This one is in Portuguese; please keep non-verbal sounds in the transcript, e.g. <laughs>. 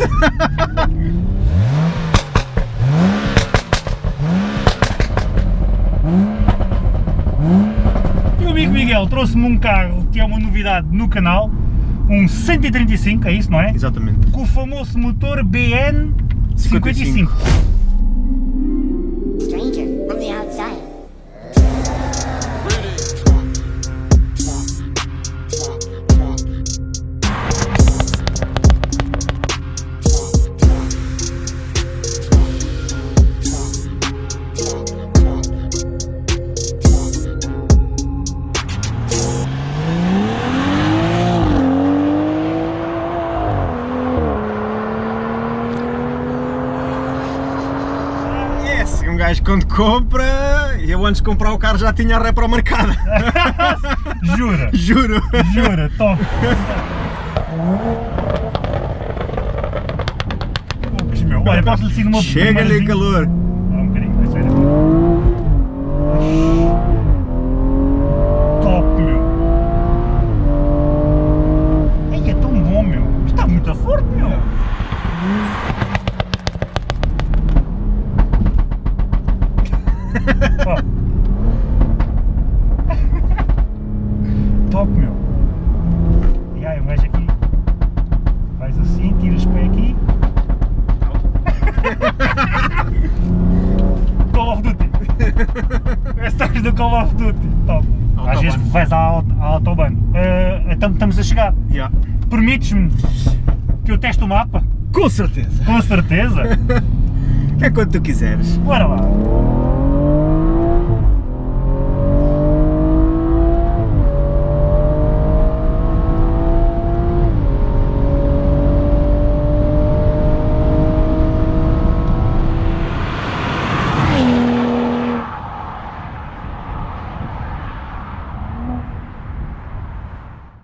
<laughs> Meu amigo Miguel trouxe-me um carro que é uma novidade no canal, um 135, é isso, não é? Exatamente. Com o famoso motor BN55. 55. Gajo quando compra, eu antes de comprar o carro já tinha a repro marcada. <laughs> Jura? Juro. Jura, top! <laughs> Meu. Olha, Chega-lhe calor. Top, meu! E aí, um gajo aqui faz assim, tira os pés aqui. Call of Duty! Estás do Call of Duty! Top! Às Autobahn. vezes vais à, à Autobahn. Eh, então estamos a chegar. Yeah. Permites-me que eu teste o mapa? Com certeza. Com certeza! <laughs> É quando tu quiseres. Bora lá!